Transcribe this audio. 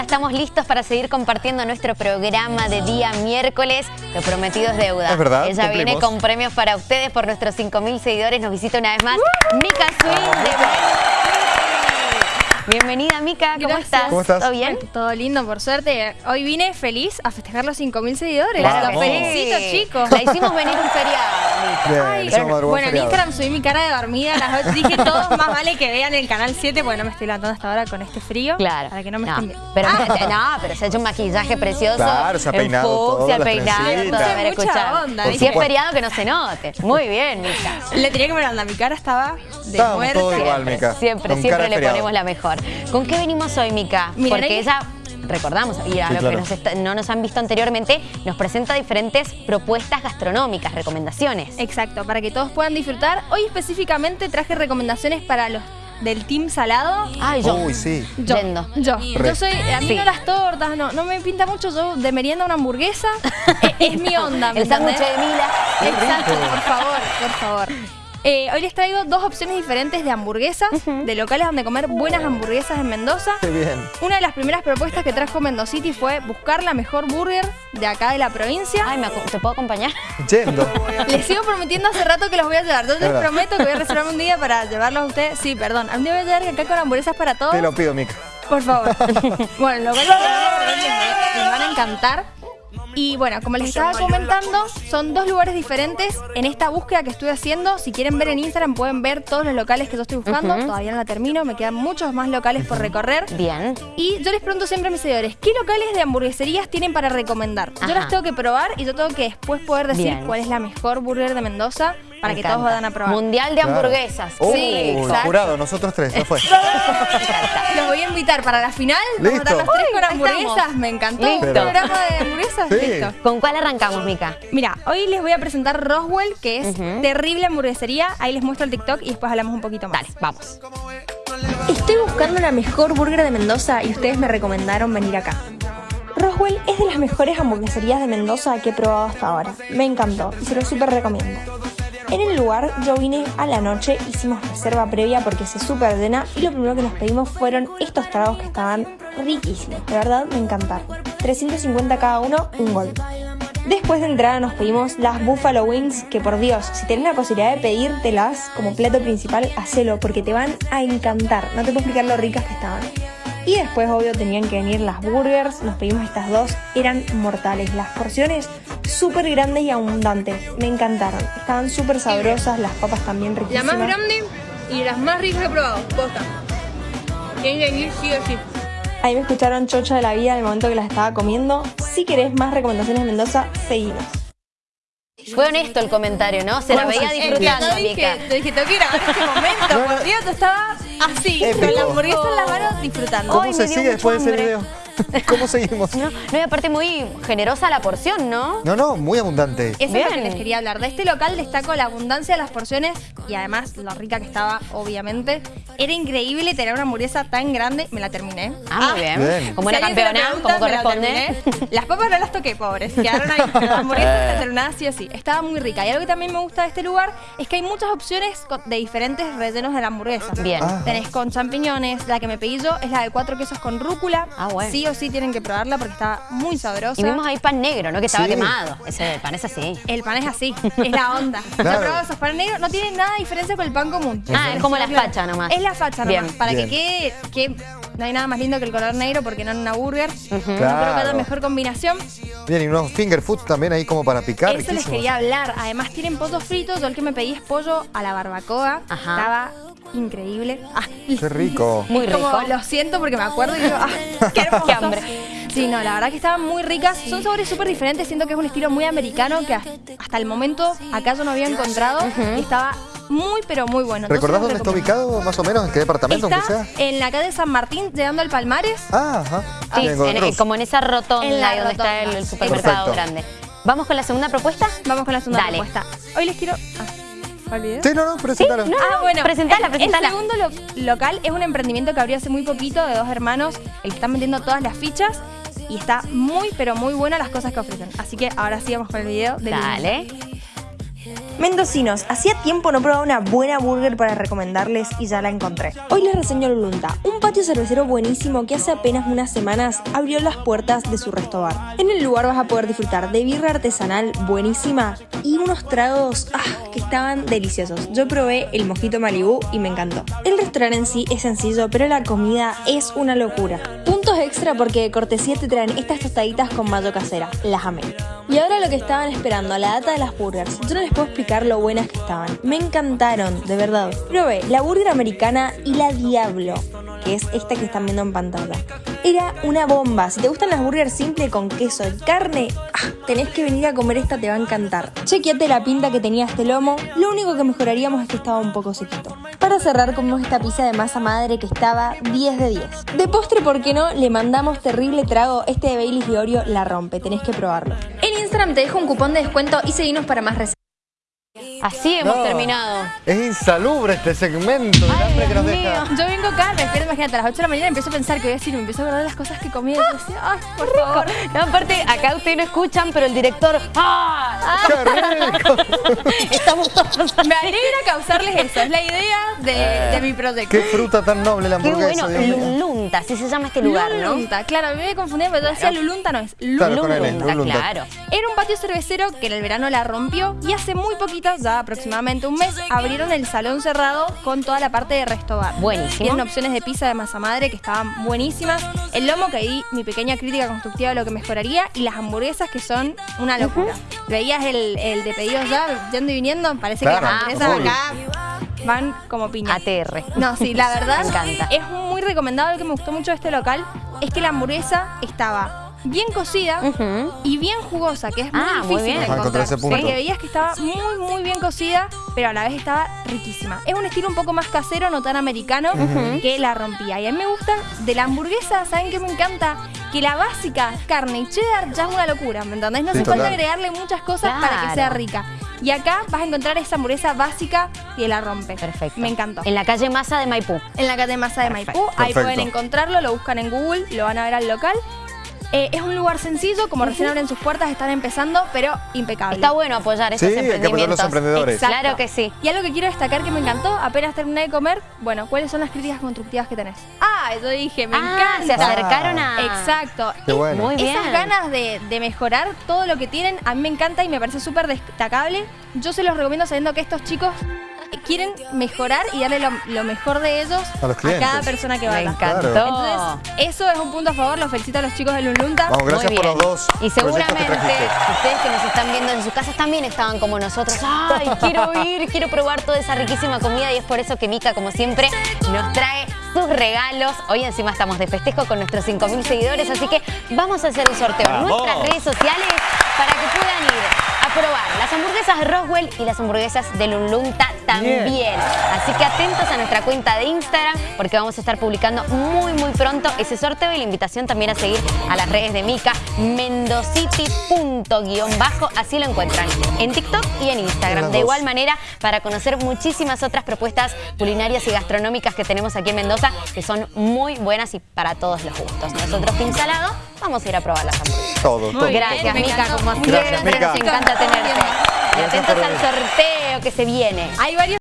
ya estamos listos para seguir compartiendo nuestro programa de día miércoles. Lo prometido es deuda. Es verdad, Ella viene con premios para ustedes por nuestros 5.000 seguidores. Nos visita una vez más Mica Swing de Bienvenida, Mica. ¿Cómo Gracias. estás? ¿Cómo estás? ¿Todo bien? Todo lindo, por suerte. Hoy vine feliz a festejar los 5.000 seguidores. Claro Los felicito, chicos. La hicimos venir un feriado, Mica. Ay, bueno, en. Instagram subí mi cara de dormida a las 8. Dije, todos más vale que vean el canal 7, porque no me estoy levantando hasta ahora con este frío. Claro. Para que no me no, estén pero, Ah, no, pero se ha hecho un maquillaje precioso. Claro, se ha peinado en todo, se ha las peinado, todo. A ver, onda, Si es feriado, que no se note. Muy bien, Mica. Le tenía que ver onda, mi cara estaba de Estábamos muerte. todos igual, Mica. Siempre, siempre le ponemos la mejor. ¿Con qué venimos hoy, Mica? Porque ella, recordamos, y a Sí, claro. que nos está- no nos han visto anteriormente, nos presenta diferentes propuestas gastronómicas, recomendaciones. Exacto, para que todos puedan disfrutar. Hoy específicamente traje recomendaciones para los del team salado. Ay, yo. Uy, sí. Yo, Yendo. yo, soy, a mí Sí. no las tortas, no, no me pinta mucho, yo de merienda una hamburguesa, eh, es mi onda. ¿me El sándwich de Mila. Exacto, por favor, por favor. Eh, hoy les traigo dos opciones diferentes de hamburguesas, de locales donde comer buenas hamburguesas en Mendoza. Qué bien. Una de las primeras propuestas que trajo Mendocity fue buscar la mejor burger de acá de la provincia. Ay, ¿me ¿te puedo acompañar? Yendo. Les sigo prometiendo hace rato que los voy a llevar. Yo les prometo que voy a reservarme un día para llevarlos a ustedes. Sí, perdón. Un día voy a llegar acá con hamburguesas para todos. Te lo pido, Mica. Por favor. bueno, lo que les, les van a encantar. Y bueno, como les estaba comentando, son dos lugares diferentes en esta búsqueda que estoy haciendo. Si quieren ver en Instagram pueden ver todos los locales que yo estoy buscando. Todavía no la termino, me quedan muchos más locales por recorrer. Bien. Y yo les pregunto siempre a mis seguidores, ¿qué locales de hamburgueserías tienen para recomendar? Ajá. Yo las tengo que probar y yo tengo que después poder decir Bien. cuál es la mejor burger de Mendoza para que todos vayan a probar. Mundial de Claro. hamburguesas. Uy, sí, exacto. jurado, nosotros tres, ya fue. Los voy a invitar para la final. Vamos a estar los Listo. tres con hamburguesas. estamos. Me encantó. Listo. Un programa de hamburguesas. Sí. Listo. ¿Con cuál arrancamos, Mica? Mira, hoy les voy a presentar Roswell, que es Ujú. terrible hamburguesería. Ahí les muestro el TikTok y después hablamos un poquito más. Dale, vamos. Estoy buscando la mejor burger de Mendoza y ustedes me recomendaron venir acá. Roswell es de las mejores hamburgueserías de Mendoza que he probado hasta ahora. Me encantó y se lo súper recomiendo. En el lugar yo vine a la noche, hicimos reserva previa porque se súper llena y lo primero que nos pedimos fueron estos tragos que estaban riquísimos. De verdad me encantaron. 350 cada uno, un gol. Después de entrada nos pedimos las Buffalo Wings, que por Dios, si tenés la posibilidad de pedírtelas como plato principal, hacelo, porque te van a encantar. No te puedo explicar lo ricas que estaban. Y después, obvio, tenían que venir las burgers, nos pedimos estas dos, eran mortales. Las porciones súper grandes y abundantes, me encantaron. Estaban súper sabrosas, las papas también La riquísimas. más grande y las más ricas que he probado. Posta. Tienen que venir sí o sí. Ahí me escucharon chocha de la vida en el momento que las estaba comiendo. Si querés más recomendaciones de Mendoza, seguinos. Fue honesto el comentario, ¿no? Se la Bueno, veía sí, disfrutando, Yo dije, Mica. yo dije, tengo que grabar este momento. Por Dios, estaba así, Épico. con la hamburguesa en las manos disfrutando. ¿Cómo Ay, se sigue después de ese video? ¿Cómo seguimos? No, no, y aparte muy generosa la porción, ¿no? No, no, muy abundante. Eso es Bien. lo que les quería hablar. De este local destaco la abundancia de las porciones y además lo rica que estaba, obviamente. Era increíble tener una hamburguesa tan grande. Me la terminé. Ah, muy bien. bien. Como Si una campeona, pregunta, como la corresponde. terminé. Las papas no las toqué, pobres. Quedaron ahí. Pero la hamburguesa está terminada sí o sí. Estaba muy rica. Y algo que también me gusta de este lugar es que hay muchas opciones de diferentes rellenos de la hamburguesa. Bien. Ah. Tenés con champiñones. La que me pedí yo es la de cuatro quesos con rúcula. Ah, bueno. Sí o sí tienen que probarla porque estaba muy sabrosa. Y vimos ahí pan negro, ¿no? Que estaba Sí. quemado. Ese pan es así. El pan es así, es la onda. Claro. Yo he probado esos panes negros, no tienen nada de diferencia con el pan común. Ah, es como la facha nomás. Es la facha Bien. nomás, para Bien. que quede, que no hay nada más lindo que el color negro porque no en una burger. No creo que Claro. haya mejor combinación. Bien, y unos finger food también ahí como para picar. Eso les quería hablar. Además tienen pollo frito, yo el que me pedí es pollo a la barbacoa. Ajá. Estaba increíble. Ah, Qué rico. Muy rico. Como lo siento porque me acuerdo y digo, ah, qué hermoso. Qué hambre. Sí, no, la verdad que estaban muy ricas. Son sabores súper diferentes. Siento que es un estilo muy americano que hasta el momento acá yo no había encontrado. Y estaba muy, pero muy bueno. ¿Recordás dónde está ubicado, más o menos? ¿En qué departamento, Está sea? en la calle San Martín, llegando al Palmares. Ah, ajá. Sí, en- como en esa rotonda En la donde está rotonda. el, el supermercado Perfecto. grande. ¿Vamos con la segunda propuesta? Vamos con la segunda Dale. propuesta. Hoy les quiero... Ah, ¿olvidé? Sí, no, no, presentalo. no. Ah, bueno. Presentala, el, presentala. El segundo lo- local es un emprendimiento que abrió hace muy poquito de dos hermanos, el que están vendiendo todas las fichas. Y está muy, pero muy buena las cosas que ofrecen. Así que ahora sí vamos con el video del Dale. Mendocinos, hacía tiempo no probaba una buena burger para recomendarles y ya la encontré. Hoy les reseño Lulunta, un patio cervecero buenísimo que hace apenas unas semanas abrió las puertas de su restaurante. En el lugar vas a poder disfrutar de birra artesanal buenísima y unos tragos ah, que estaban deliciosos. Yo probé el mojito Malibu y me encantó. El restaurante en sí es sencillo, pero la comida es una locura. Extra porque de cortesía te traen estas tostaditas con mayo casera. Las amé. Y ahora lo que estaban esperando, la data de las burgers. Yo no les puedo explicar lo buenas que estaban. Me encantaron, de verdad. Probé la burger americana y la Diablo, que es esta que están viendo en pantalla. Era una bomba. Si te gustan las burgers simple con queso y carne, ah, tenés que venir a comer esta, te va a encantar. Chequeate la pinta que tenía este lomo. Lo único que mejoraríamos es que estaba un poco sequito. Para cerrar comemos esta pizza de masa madre que estaba 10 de 10. De postre, ¿por qué no? Le mandamos terrible trago. Este de Baileys y Oreo la rompe, tenés que probarlo. En Instagram te dejo un cupón de descuento y seguinos para más recetas. Así hemos No, terminado. Es insalubre este segmento del Ay, hambre que nos deja. Yo vengo acá, me despierto, imagínate, a las 8 de la mañana empiezo a pensar que voy a decir, me empiezo a acordar las cosas que comí. Y decía, ay, por favor. No, aparte, acá ustedes no escuchan, pero el director. ¡Ah! ¡Qué rico! Estamos todos. Me alegra causarles eso, es la idea de, de mi proyecto. ¡Qué fruta tan noble la Qué hamburguesa! bueno, Dios mío. Lulunta, así se llama este lugar, ¿no? Lulunta, claro, a mí me confundía, pero yo decía Lulunta, no es Claro, Lulunta, Lulunta. claro. Era un patio cervecero que en el verano la rompió y hace muy poquito, ya aproximadamente un mes, abrieron el salón cerrado con toda la parte de resto bar. Buenísimo. Tienen opciones de pizza de masa madre que estaban buenísimas. El lomo que ahí mi pequeña crítica constructiva de lo que mejoraría y las hamburguesas que son una locura. Veías el, el de pedidos ya yendo y viniendo, parece Claro, que las hamburguesas obvio. acá van como piña. ATR. No, sí, la verdad Me encanta. es muy recomendado. Lo que me gustó mucho de este local es que la hamburguesa estaba bien cocida y bien jugosa, que es muy Ah, muy difícil bien. de encontrar. ese punto. Porque veías que estaba muy, muy bien cocida, pero a la vez estaba riquísima. Es un estilo un poco más casero, no tan americano, que la rompía. Y a mí me gusta de la hamburguesa, ¿saben qué me encanta? Que la básica, carne y cheddar, ya es una locura, ¿me entendés? No hace falta agregarle muchas cosas para que sea rica. Y acá vas a encontrar esa hamburguesa básica y la rompe. Perfecto. Me encantó. En la calle Maza de Maipú. En la calle Masa de Maipú. Ahí Perfecto. pueden encontrarlo, lo buscan en Google, lo van a ver al local. Eh, es un lugar sencillo, como recién abren sus puertas, están empezando, pero impecable. Está bueno apoyar estos Sí, hay que apoyar emprendimientos. los emprendedores. Exacto. Claro que sí. Y algo que quiero destacar que me encantó, apenas terminé de comer, bueno, ¿cuáles son las críticas constructivas que tenés? Ah, yo dije, me Ah, se encanta. acercaron a. Exacto. Qué bueno. Muy bien. Esas ganas de, de mejorar todo lo que tienen, a mí me encanta y me parece súper destacable. Yo se los recomiendo sabiendo que estos chicos quieren mejorar y darle lo, lo mejor de ellos A los clientes. cada persona que Me vaya. encantó. Claro. Entonces, eso es un punto a favor. Los felicito a los chicos de Lunlunta. Vamos, gracias Muy por bien. los dos Y que seguramente ustedes que nos están viendo en sus casas también estaban como nosotros. ¡Ay, quiero ir! Quiero probar toda esa riquísima comida y es por eso que Mica, como siempre, nos trae sus regalos. Hoy encima estamos de festejo con nuestros 5.000 seguidores, así que vamos a hacer un sorteo en nuestras redes sociales para que puedan ir probar las hamburguesas Roswell y las hamburguesas de Lunlunta también. Bien. Así que atentos a nuestra cuenta de Instagram porque vamos a estar publicando muy muy pronto ese sorteo y la invitación también a seguir a las redes de Mica, mendocity.bajo, así lo encuentran en TikTok y en Instagram. De igual manera, para conocer muchísimas otras propuestas culinarias y gastronómicas que tenemos aquí en Mendoza, que son muy buenas y para todos los gustos. Nosotros, Pinsalado, vamos a ir a probar las hamburguesas. Todo, todo. Gracias, me Mica, como siempre, nos encanta tenerte. Y atentos al sorteo que se viene. Hay varios